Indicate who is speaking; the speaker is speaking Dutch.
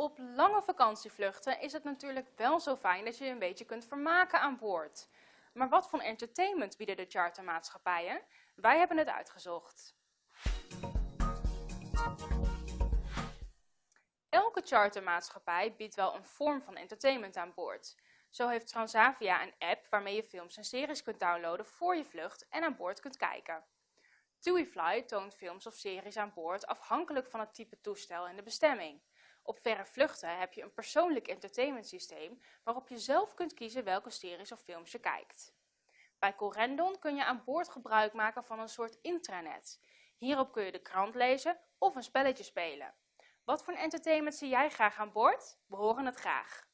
Speaker 1: Op lange vakantievluchten is het natuurlijk wel zo fijn dat je je een beetje kunt vermaken aan boord. Maar wat voor entertainment bieden de chartermaatschappijen? Wij hebben het uitgezocht. Elke chartermaatschappij biedt wel een vorm van entertainment aan boord. Zo heeft Transavia een app waarmee je films en series kunt downloaden voor je vlucht en aan boord kunt kijken. TuiFly toont films of series aan boord afhankelijk van het type toestel en de bestemming. Op verre vluchten heb je een persoonlijk entertainment systeem waarop je zelf kunt kiezen welke series of films je kijkt. Bij Corendon kun je aan boord gebruik maken van een soort intranet. Hierop kun je de krant lezen of een spelletje spelen. Wat voor entertainment zie jij graag aan boord? We horen het graag.